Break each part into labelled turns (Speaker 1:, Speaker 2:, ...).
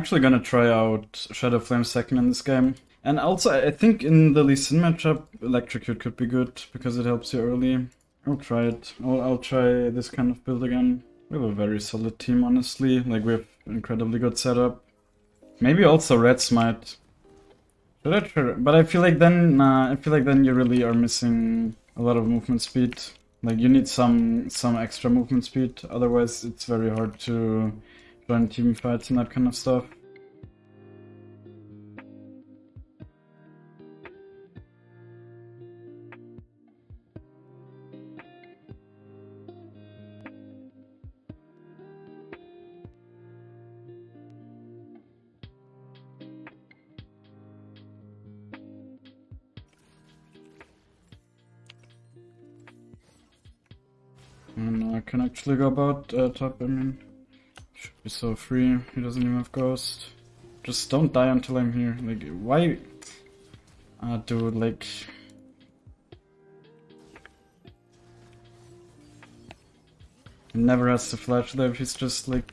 Speaker 1: actually gonna try out Shadow Flame second in this game. And also, I think in the Lee Sin matchup, Electrocute could be good, because it helps you early. I'll try it. I'll, I'll try this kind of build again. We have a very solid team, honestly. Like, we have incredibly good setup. Maybe also Reds might. Should I try? But I feel like then, nah, I feel like then you really are missing a lot of movement speed. Like, you need some some extra movement speed, otherwise it's very hard to join team fights and that kind of stuff. And I can actually go about uh, top, I mean. Be so free, he doesn't even have ghost. Just don't die until I'm here. Like, why? Ah, uh, dude, like... He never has to flash there he's just, like,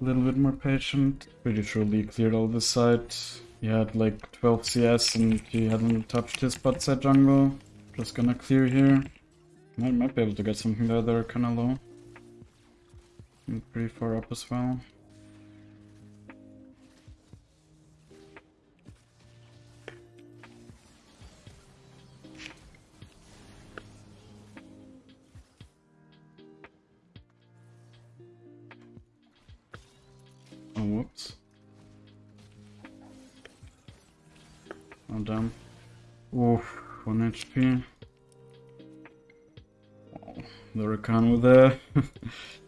Speaker 1: a little bit more patient. Pretty sure Lee cleared all this side. He had, like, 12 CS and he hadn't touched his bot side jungle. Just gonna clear here. Might be able to get something there, they're kinda low. And pretty far up as well. Oh, whoops. Oh, damn. Oof, 1 HP the Rakan with a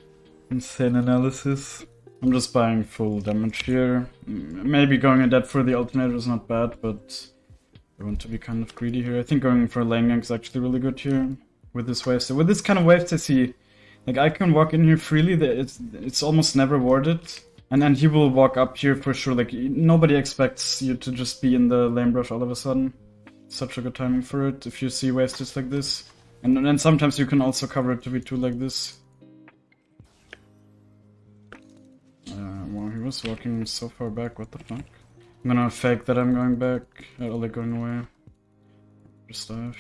Speaker 1: insane analysis. I'm just buying full damage here. Maybe going in depth for the alternator is not bad, but I want to be kind of greedy here. I think going for lane gank is actually really good here with this wave. So with this kind of waves I see, like I can walk in here freely, it's, it's almost never warded. And then he will walk up here for sure, like nobody expects you to just be in the lane brush all of a sudden. Such a good timing for it if you see waves just like this. And then sometimes you can also cover it to be 2 like this. Was walking so far back, what the fuck? I'm gonna fake that I'm going back, uh, like going away. Just dive.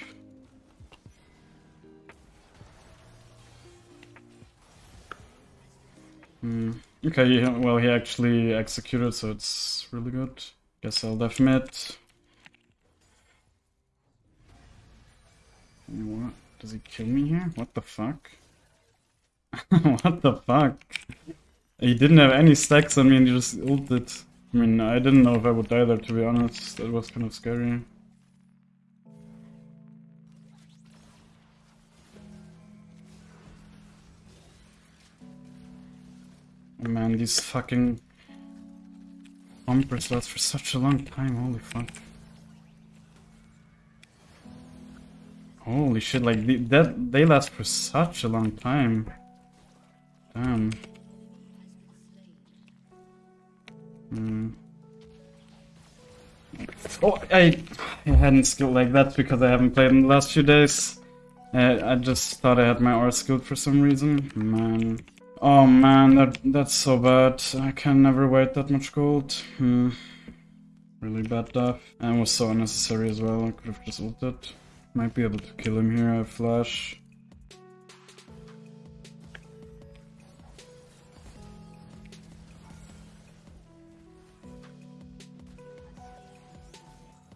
Speaker 1: Hmm. Okay, well he actually executed, so it's really good. Guess I'll def mid. What? Does he kill me here? What the fuck? what the fuck? He didn't have any stacks on me and he just ulted. I mean, I didn't know if I would die there to be honest. That was kind of scary. Oh, man, these fucking bumpers last for such a long time, holy fuck. Holy shit, like, that they last for such a long time. Damn. Hmm. Oh, I, I hadn't skilled like that because I haven't played in the last few days. Uh, I just thought I had my R skilled for some reason. Man. Oh man, that that's so bad. I can never wait that much gold. Hmm. Really bad stuff. And was so unnecessary as well. I could have just ulted. Might be able to kill him here, I flash.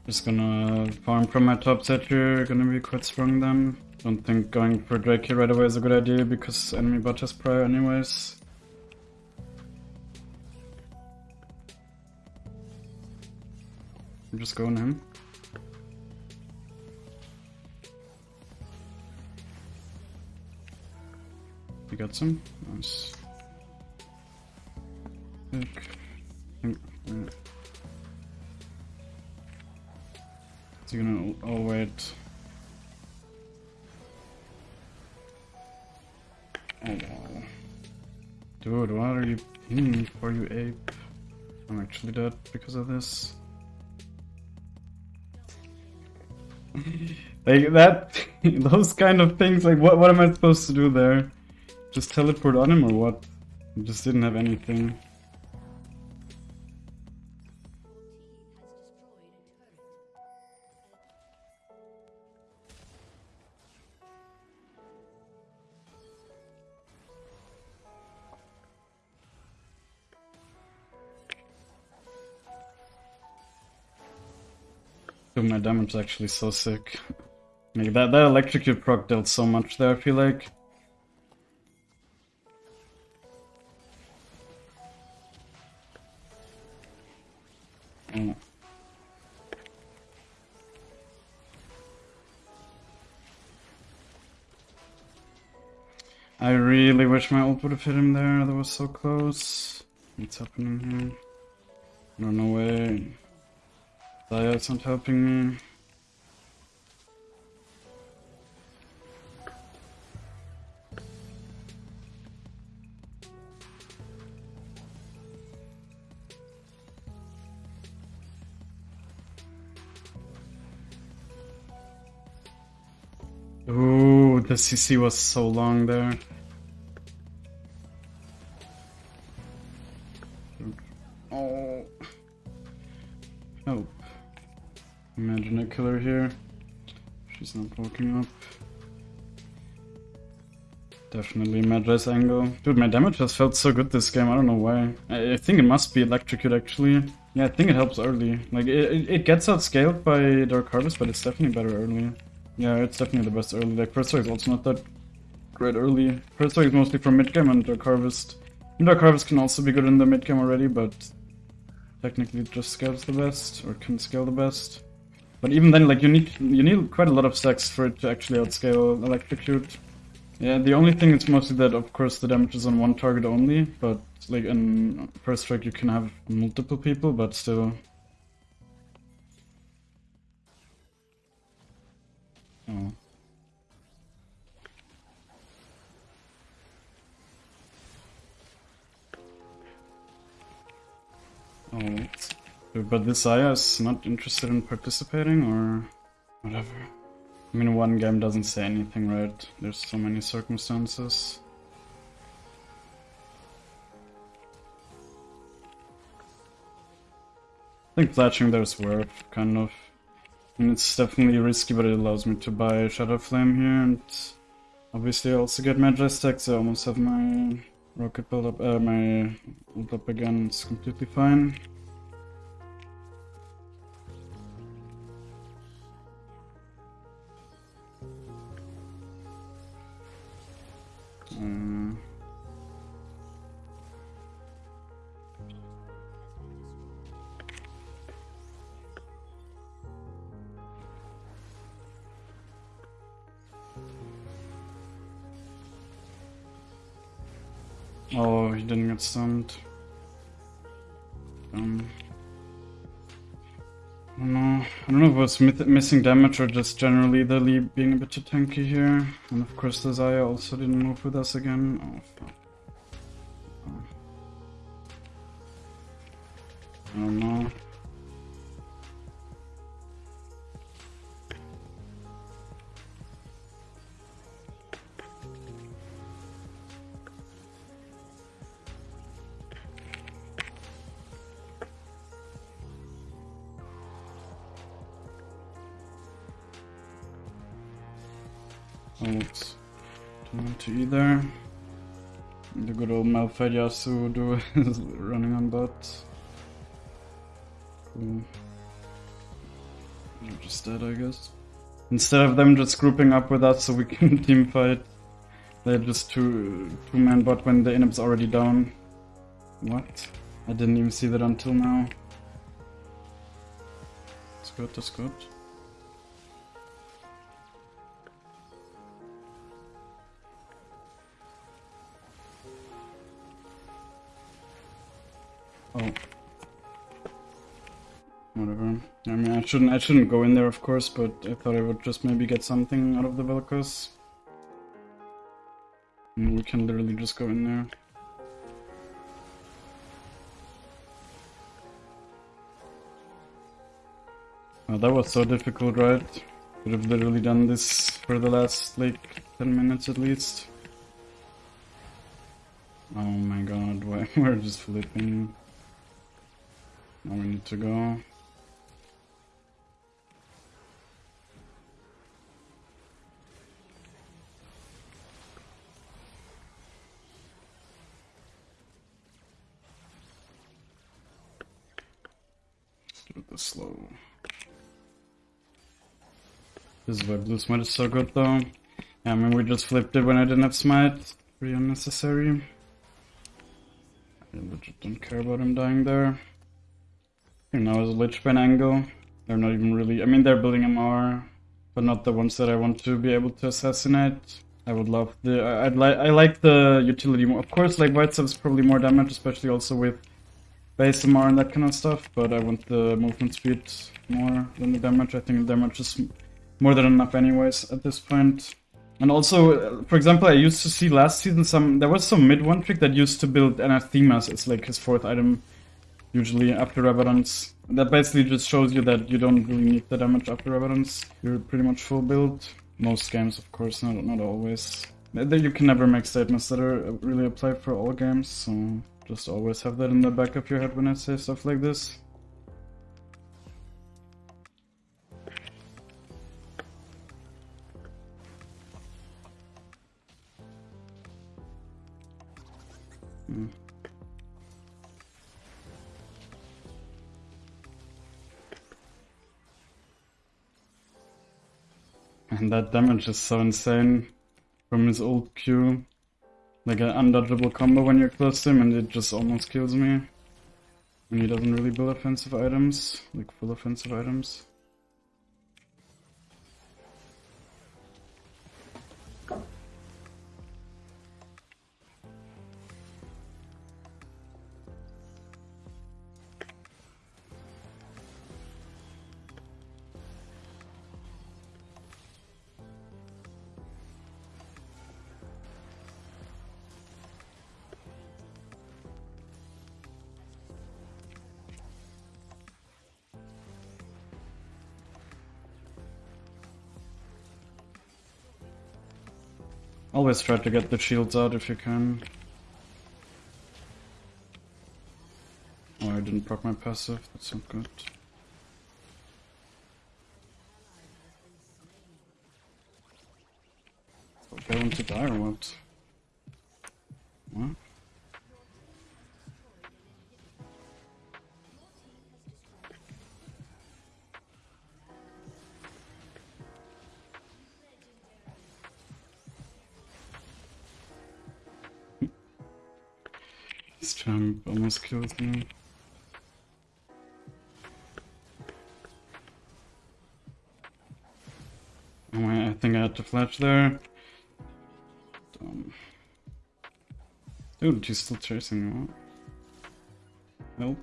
Speaker 1: Just gonna farm from my top set here, gonna be quite strong then. Don't think going for Drake here right away is a good idea because enemy bot has prior anyways. I'm just going him. You got some? Nice. Think. So you're gonna. Oh, wait. Oh, wow. Dude, what are you pinging for, you ape? I'm actually dead because of this. like that, those kind of things, like what, what am I supposed to do there? Just teleport on him or what? Just didn't have anything. Dude, my damage is actually so sick. Like that, that electrocute proc dealt so much there, I feel like. I really wish my ult would have hit him there, that was so close. What's happening here? No, no way. Xayah's not helping me. Ooh, the CC was so long there. Oh. Help. Imagine a killer here. She's not walking up. Definitely Mejai's angle. Dude, my damage has felt so good this game, I don't know why. I, I think it must be Electrocute actually. Yeah, I think it helps early. Like, it, it, it gets outscaled by Dark Harvest, but it's definitely better early. Yeah, it's definitely the best early. Like, Strike is also not that great early. Strike is mostly from mid game and Dark Harvest. And Dark Harvest can also be good in the mid game already, but technically just scales the best, or can scale the best. But even then, like, you need you need quite a lot of stacks for it to actually outscale Electrocute. Yeah, the only thing is mostly that, of course, the damage is on one target only, but, like, in First Strike you can have multiple people, but still, Oh. Oh, but this Aya is not interested in participating, or whatever. I mean, one game doesn't say anything, right? There's so many circumstances. I think flashing there is worth, kind of. And it's definitely risky, but it allows me to buy Shadow Flame here, and obviously I also get Mejai stacks, I almost have my rocket build up, uh, my ult up again, it's completely fine. Oh, he didn't get stunned. Um, I don't know. I don't know if it was missing damage or just generally the Lee being a bit too tanky here. And of course the Xayah also didn't move with us again. Oh, fuck. Oh. I don't know. Don't want to either. The good old Malphite Yasuo is running on bot. Cool. Hmm. They're just dead, I guess. Instead of them just grouping up with us so we can team fight, they're just two two man bot when the inhib's already down. What? I didn't even see that until now. That's good, that's good. Oh. Whatever. I mean, I shouldn't, I shouldn't go in there, of course, but I thought I would just maybe get something out of the Vel'Koz. And we can literally just go in there. Oh, that was so difficult, right? Could have literally done this for the last, like, 10 minutes at least. Oh my god, why we're just flipping. Now we need to go. The slow. This is why blue smite is so good though. Yeah, I mean we just flipped it when I didn't have smite. Pretty unnecessary. I legit don't care about him dying there. And now is Lich angle. They're not even really... I mean, they're building MR, but not the ones that I want to be able to assassinate. I would love the... I'd like I like the utility more. Of course, like, Void Staff's probably more damage, especially also with base MR and that kind of stuff, but I want the movement speed more than the damage. I think the damage is more than enough anyways at this point. And also, for example, I used to see last season some... There was some mid one trick that used to build Anathemas as like his fourth item, usually after Rabadon's. That basically just shows you that you don't really need the damage after Rabadon's. You're pretty much full build. Most games, of course, not, not always. You can never make statements that are uh, really apply for all games, so just always have that in the back of your head when I say stuff like this. That damage is so insane from his old Q. Like an undodgeable combo when you're close to him and it just almost kills me. And he doesn't really build offensive items, like full offensive items. Always try to get the shields out if you can. Oh, I didn't proc my passive, that's not good. Going to die or what? Kills me. I think I had to flash there. Dumb. Dude, she's still chasing me. Help.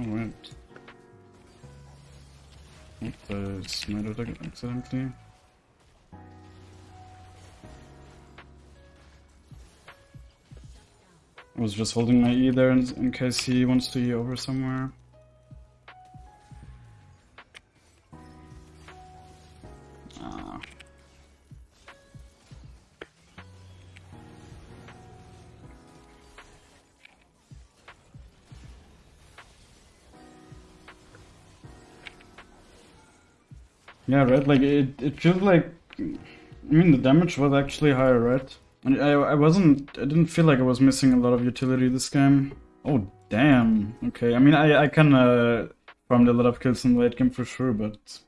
Speaker 1: Alright. What oh, the smited accidentally? I was just holding my E there in, in case he wants to E over somewhere. Yeah, right. Like it, it feels like. I mean, the damage was actually higher, right? And I, I wasn't. I didn't feel like I was missing a lot of utility this game. Oh damn. Okay. I mean, I, I kind of farmed a lot of kills in the late game for sure, but